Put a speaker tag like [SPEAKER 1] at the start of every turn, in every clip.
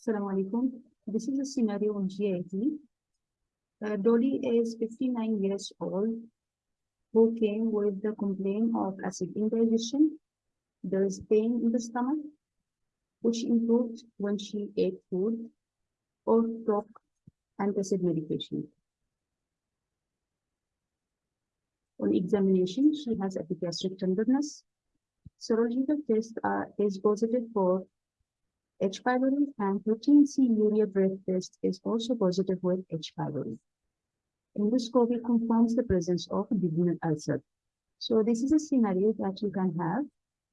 [SPEAKER 1] Assalamu alaikum. This is a scenario on GIT. Uh, Dolly is 59 years old who came with the complaint of acid indigestion. There is pain in the stomach, which improved when she ate food or took antacid medication. On examination, she has epigastric tenderness. Serological test is positive for H. pylori and 13C urea breath test is also positive with H. pylori. Oh Endoscopy confirms the presence of duodenal ulcer. So this is a scenario that you can have.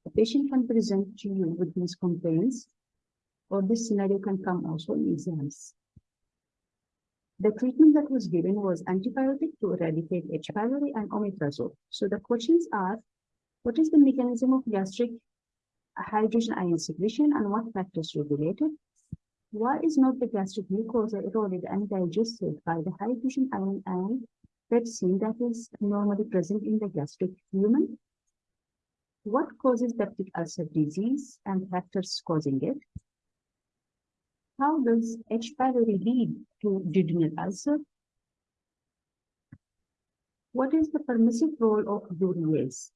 [SPEAKER 1] A patient can present to you with these complaints, or this scenario can come also in exams. The treatment that was given was antibiotic to eradicate H. pylori oh and omeprazole. So the questions are, what is the mechanism of gastric hydrogen ion secretion and what factors regulate it? Why is not the gastric mucosa eroded and digested by the hydrogen ion and pepsin that is normally present in the gastric lumen? What causes peptic ulcer disease and factors causing it? How does H. pylori lead to duodenal ulcer? What is the permissive role of urease?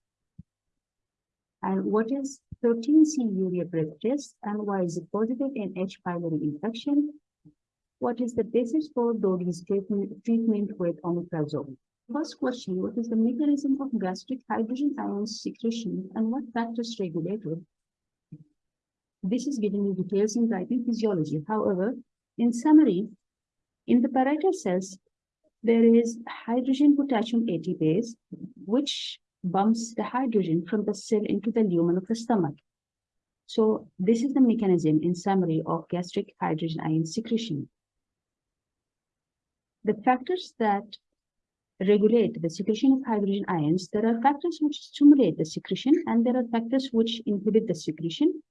[SPEAKER 1] And what is 13C urea breath test and why is it positive in H. pylori infection? What is the basis for treatment, treatment with omeprazole? First question, what is the mechanism of gastric hydrogen ion secretion and what factors regulate it? This is giving you details in Guyton physiology. However, in summary, in the parietal cells, there is hydrogen potassium ATPase, which bumps the hydrogen from the cell into the lumen of the stomach. So this is the mechanism in summary of gastric hydrogen ion secretion. The factors that regulate the secretion of hydrogen ions, there are factors which stimulate the secretion and there are factors which inhibit the secretion.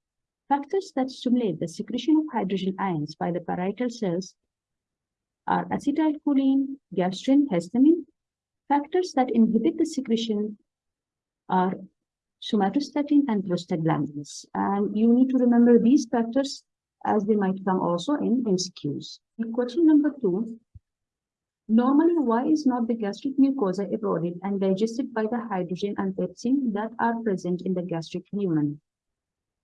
[SPEAKER 1] Factors that stimulate the secretion of hydrogen ions by the parietal cells are acetylcholine, gastrin, histamine. Factors that inhibit the secretion are somatostatin and prostaglandins. And you need to remember these factors as they might come also in MCQs. Question number two, normally why is not the gastric mucosa eroded and digested by the hydrogen and pepsin that are present in the gastric lumen?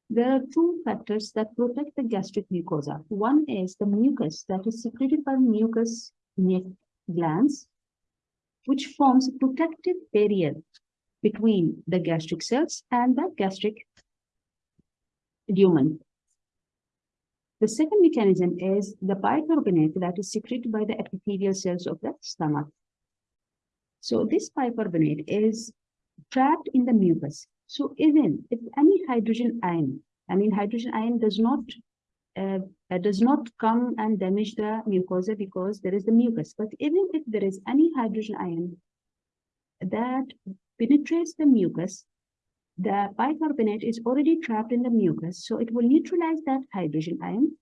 [SPEAKER 1] There are two factors that protect the gastric mucosa. One is the mucus that is secreted by mucus glands, which forms a protective barrier between the gastric cells and the gastric lumen. The second mechanism is the bicarbonate that is secreted by the epithelial cells of the stomach. So this bicarbonate is trapped in the mucus. So even if any hydrogen ion, I mean hydrogen ion does not uh, uh, does not come and damage the mucosa because there is the mucus. But even if there is any hydrogen ion that penetrates the mucus, the bicarbonate is already trapped in the mucus, so it will neutralize that hydrogen ion,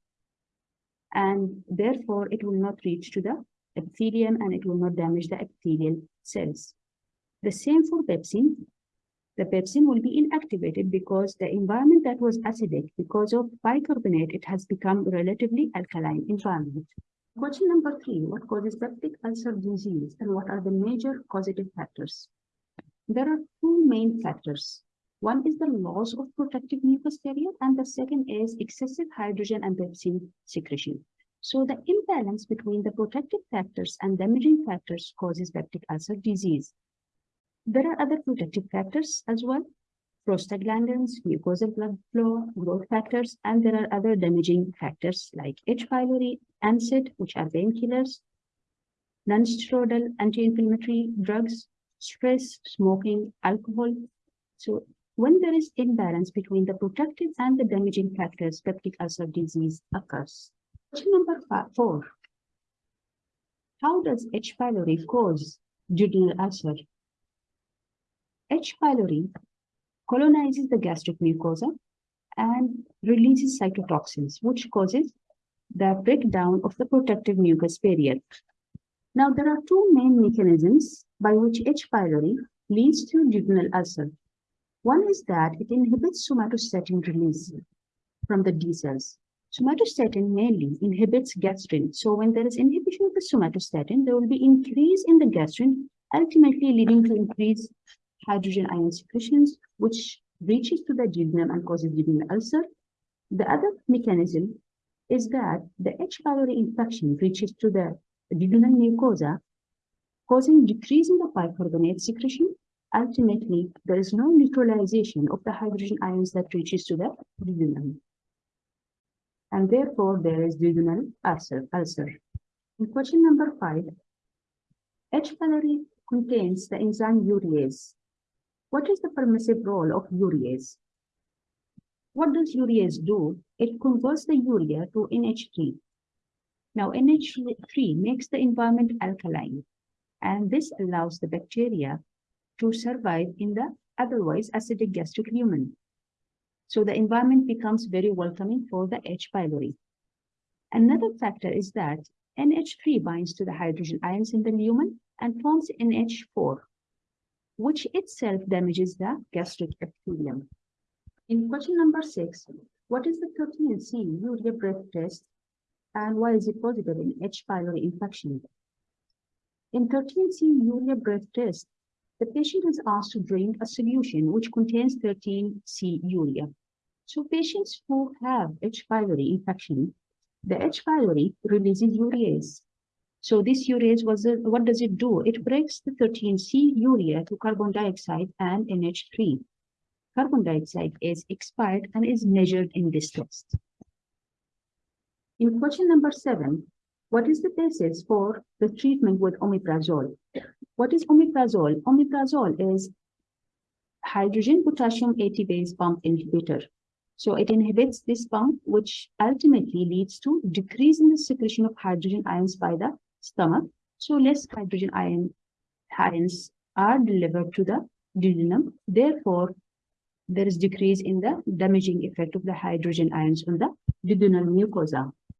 [SPEAKER 1] and therefore it will not reach to the epithelium and it will not damage the epithelial cells. The same for pepsin. The pepsin will be inactivated because the environment that was acidic, because of bicarbonate, it has become relatively alkaline environment. Question number three, what causes peptic ulcer disease and what are the major causative factors? There are two main factors. One is the loss of protective mucus barrier and the second is excessive hydrogen and pepsin secretion. So the imbalance between the protective factors and damaging factors causes peptic ulcer disease. There are other protective factors as well, prostaglandins, mucosal blood flow, growth factors, and there are other damaging factors like H. pylori, NSAID, which are painkillers, non-steroidal anti-inflammatory drugs, stress, smoking, alcohol. So when there is imbalance between the protective and the damaging factors, peptic ulcer disease occurs. Question number four. How does H. pylori cause duodenal ulcer? H. pylori colonizes the gastric mucosa and releases cytotoxins, which causes the breakdown of the protective mucus barrier. Now, there are two main mechanisms by which H. pylori leads to duodenal ulcer. One is that it inhibits somatostatin release from the D cells. Somatostatin mainly inhibits gastrin. So when there is inhibition of the somatostatin, there will be increase in the gastrin, ultimately leading to increased hydrogen ion secretions, which reaches to the duodenum and causes duodenal ulcer. The other mechanism is that the H. pylori infection reaches to the duodenal mucosa, causing decrease in the bicarbonate secretion. Ultimately, there is no neutralization of the hydrogen ions that reaches to the duodenum and therefore there is duodenal ulcer. ulcer. In question number five, H. pylori contains the enzyme urease. What is the permissive role of urease? What does urease do? It converts the urea to NH3. Now NH3 makes the environment alkaline and this allows the bacteria to survive in the otherwise acidic gastric lumen. So the environment becomes very welcoming for the H. pylori. Another factor is that NH3 binds to the hydrogen ions in the lumen and forms NH4, which itself damages the gastric epithelium. In question number six, what is the 13C urea breath test and why is it positive in H. pylori infection? In 13C urea breath test, the patient is asked to drink a solution which contains 13C urea. So patients who have H. pylori infection, the H. pylori releases urease. So this urease, was a, what does it do? It breaks the 13C urea to carbon dioxide and NH3. Carbon dioxide is expired and is measured in this test. In question number seven, what is the basis for the treatment with omeprazole? What is omeprazole? Omeprazole is hydrogen potassium ATPase pump inhibitor. So it inhibits this pump, which ultimately leads to decrease in the secretion of hydrogen ions by the stomach. So less hydrogen ion ions are delivered to the duodenum. Therefore, there is decrease in the damaging effect of the hydrogen ions on the duodenal mucosa.